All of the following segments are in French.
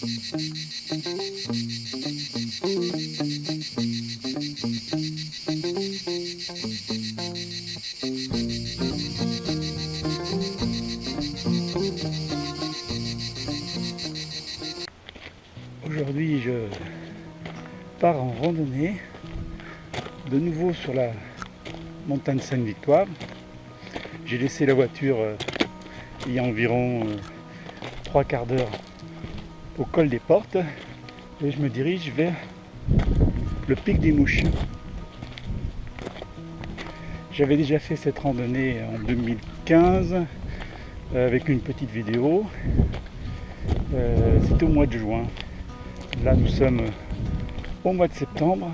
Aujourd'hui, je pars en randonnée, de nouveau sur la montagne Sainte-Victoire. J'ai laissé la voiture euh, il y a environ euh, trois quarts d'heure au col des portes et je me dirige vers le pic des mouches. J'avais déjà fait cette randonnée en 2015 euh, avec une petite vidéo. C'était au mois de juin. Là, nous sommes au mois de septembre.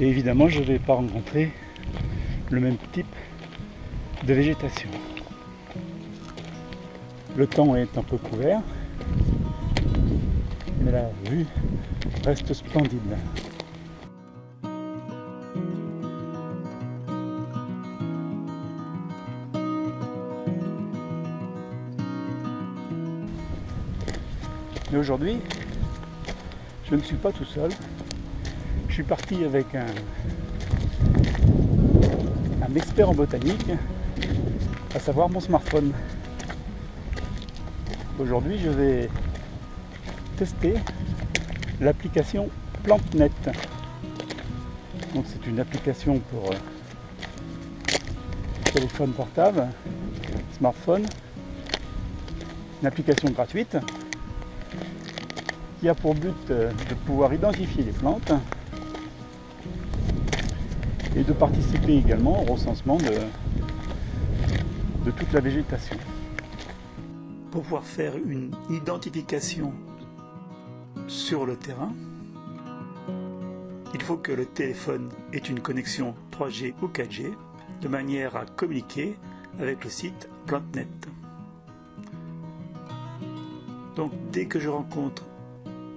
Et évidemment, je ne vais pas rencontrer le même type de végétation. Le temps est un peu couvert, mais la vue reste splendide. Mais aujourd'hui, je ne suis pas tout seul. Je suis parti avec un, un expert en botanique, à savoir mon smartphone. Aujourd'hui, je vais tester l'application PlanteNet. Donc c'est une application pour euh, téléphone portable, smartphone, une application gratuite qui a pour but euh, de pouvoir identifier les plantes et de participer également au recensement de, de toute la végétation. Pour pouvoir faire une identification sur le terrain, il faut que le téléphone ait une connexion 3G ou 4G de manière à communiquer avec le site PlanteNet. Donc dès que je rencontre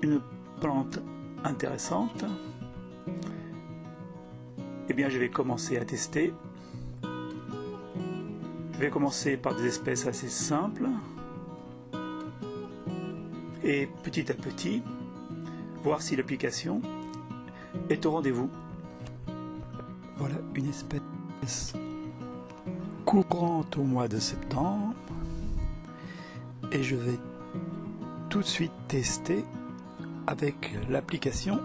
une plante intéressante, eh bien je vais commencer à tester. Je vais commencer par des espèces assez simples et petit à petit voir si l'application est au rendez-vous. Voilà une espèce courante au mois de septembre et je vais tout de suite tester avec l'application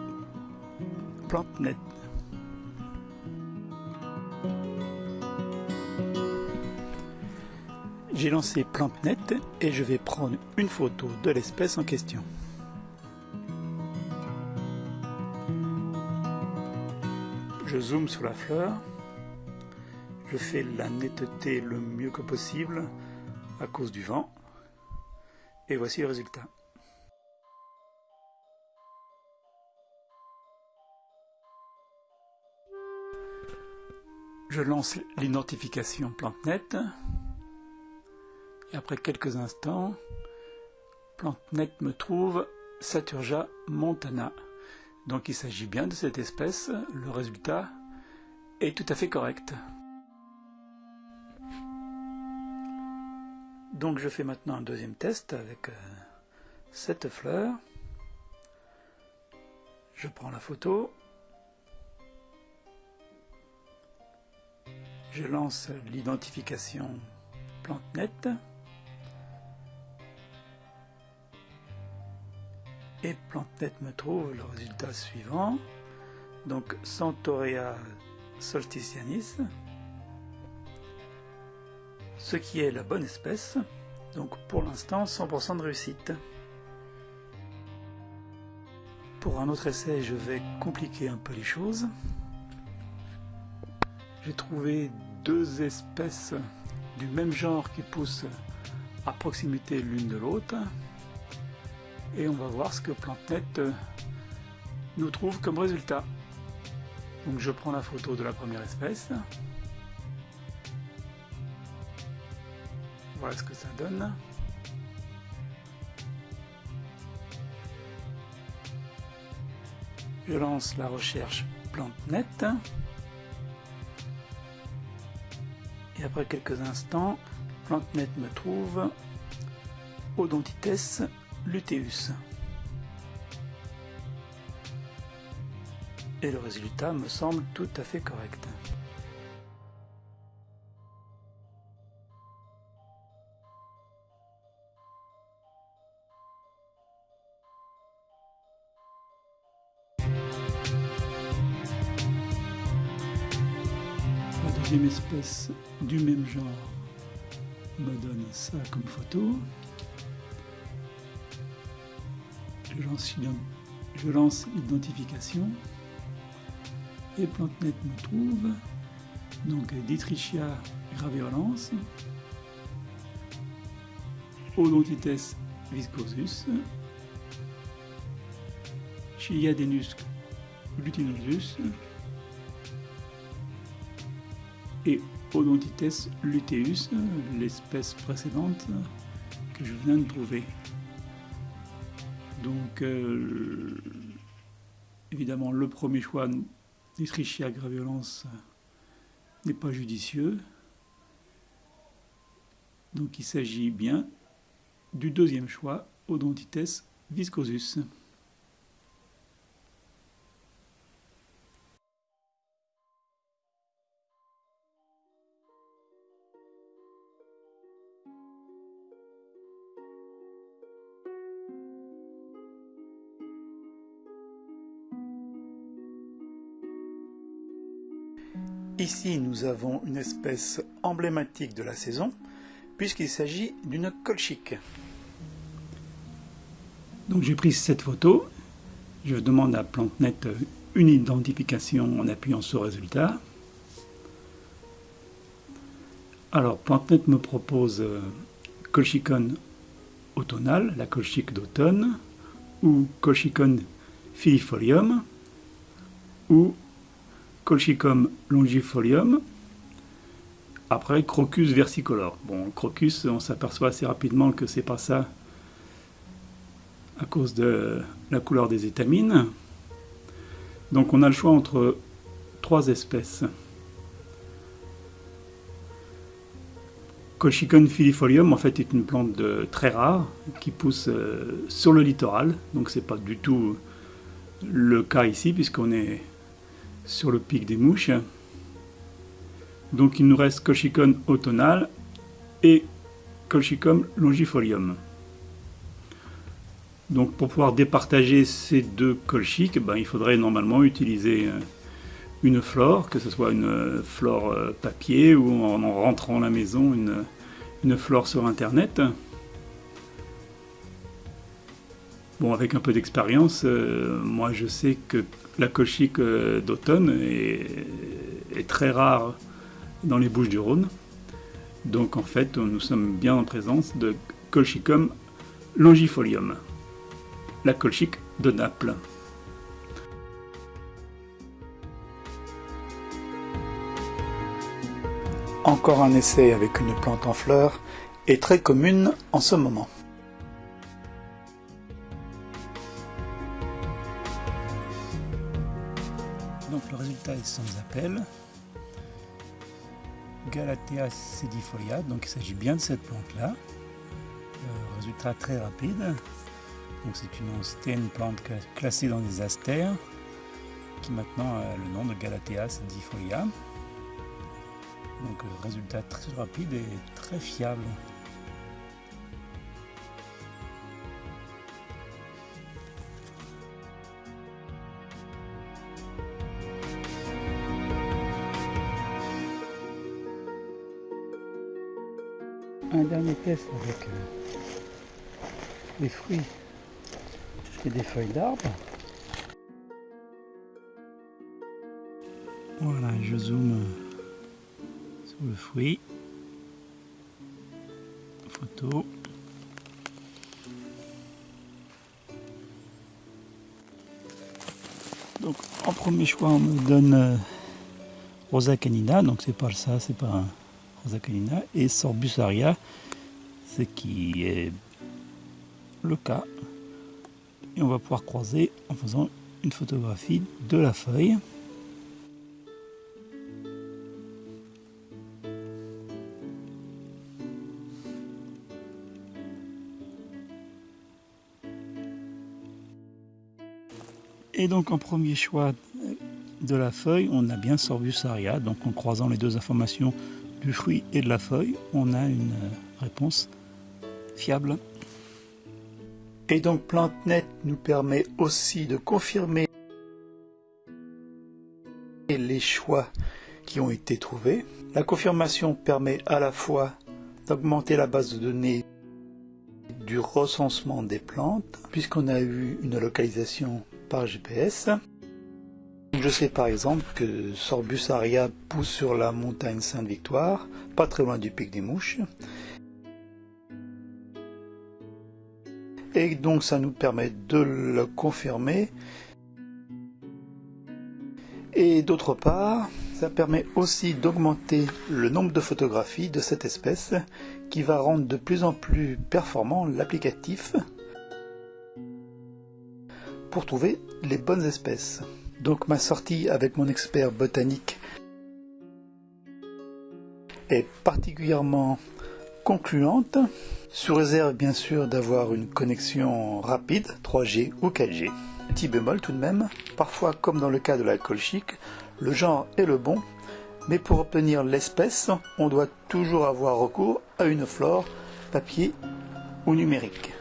PlanteNet. J'ai lancé PlanteNet et je vais prendre une photo de l'espèce en question. Je zoome sur la fleur. Je fais la netteté le mieux que possible à cause du vent. Et voici le résultat. Je lance l'identification PlanteNet. Et après quelques instants, PlanteNet me trouve Saturja montana. Donc il s'agit bien de cette espèce. Le résultat est tout à fait correct. Donc je fais maintenant un deuxième test avec euh, cette fleur. Je prends la photo je lance l'identification PlanteNet et me trouve le résultat suivant. Donc Centaurea solsticianis ce qui est la bonne espèce. Donc pour l'instant 100% de réussite. Pour un autre essai je vais compliquer un peu les choses. J'ai trouvé deux espèces du même genre qui poussent à proximité l'une de l'autre. Et on va voir ce que PlanteNet euh, nous trouve comme résultat. Donc je prends la photo de la première espèce. Voilà ce que ça donne. Je lance la recherche PlanteNet. Et après quelques instants, PlanteNet me trouve Odontites luteus. Et le résultat me semble tout à fait correct. La deuxième espèce du même genre me donne ça comme photo. Je lance, l'identification et PlanteNet me trouve. Donc Dietrichia graveolens, Odontites viscosus, Chiliadenus glutinosus et Odontites luteus, l'espèce précédente que je viens de trouver. Donc, euh, évidemment, le premier choix d'Escherichia graviolens n'est pas judicieux. Donc, il s'agit bien du deuxième choix, Odontites viscosus. Ici, nous avons une espèce emblématique de la saison, puisqu'il s'agit d'une colchique. Donc j'ai pris cette photo, je demande à PlanteNet une identification en appuyant sur résultat. Alors PlanteNet me propose euh, Colchicon automnal, la colchique d'automne, ou Colchicon filifolium, ou Colchicum longifolium. Après, Crocus versicolor. Bon, Crocus, on s'aperçoit assez rapidement que c'est pas ça à cause de la couleur des étamines. Donc on a le choix entre trois espèces. Colchicum filifolium, en fait, est une plante très rare qui pousse euh, sur le littoral. Donc c'est pas du tout le cas ici, puisqu'on est sur le pic des mouches. Donc il nous reste Colchicum automnal et Colchicum longifolium. Donc pour pouvoir départager ces deux colchiques, ben, il faudrait normalement utiliser euh, une flore, que ce soit une euh, flore euh, papier ou en, rentrant à la maison une, une flore sur internet. Bon, avec un peu d'expérience, moi je sais que la colchique euh, d'automne est, très rare dans les Bouches du Rhône. Donc en fait, nous sommes bien en présence de Colchicum longifolium, la colchique de Naples. Encore un essai avec une plante en fleurs est très commune en ce moment. Donc le résultat est sans appel. Galatea sedifolia, donc il s'agit bien de cette plante-là. Euh, résultat très rapide. C'est une une plante classée dans les astères, qui maintenant a le nom de Galatea sedifolia. Donc euh, résultat très rapide et très fiable. Test avec euh, des fruits et des feuilles d'arbre. Voilà, je zoome sur le fruit. Photo. Donc en premier choix on me donne euh, Rosa canina, donc c'est pas ça, c'est pas un et Sorbusaria, ce qui est le cas. Et on va pouvoir croiser en faisant une photographie de la feuille. Et donc en premier choix de la feuille, on a bien Sorbus aria. Donc en croisant les deux informations du fruit et de la feuille, on a une réponse fiable. Et donc PlanteNet nous permet aussi de confirmer les choix qui ont été trouvés. La confirmation permet à la fois d'augmenter la base de données du recensement des plantes, puisqu'on a eu une localisation par GPS. Je sais par exemple que Sorbus aria pousse sur la montagne Sainte-Victoire, pas très loin du pic des mouches. Et donc ça nous permet de le confirmer. Et d'autre part, ça permet aussi d'augmenter le nombre de photographies de cette espèce qui va rendre de plus en plus performant l'applicatif pour trouver les bonnes espèces. Donc ma sortie avec mon expert botanique est particulièrement concluante, sous réserve bien sûr d'avoir une connexion rapide, 3G ou 4G. Petit bémol tout de même, parfois comme dans le cas de l'alcool chic, le genre est le bon, mais pour obtenir l'espèce, on doit toujours avoir recours à une flore papier ou numérique.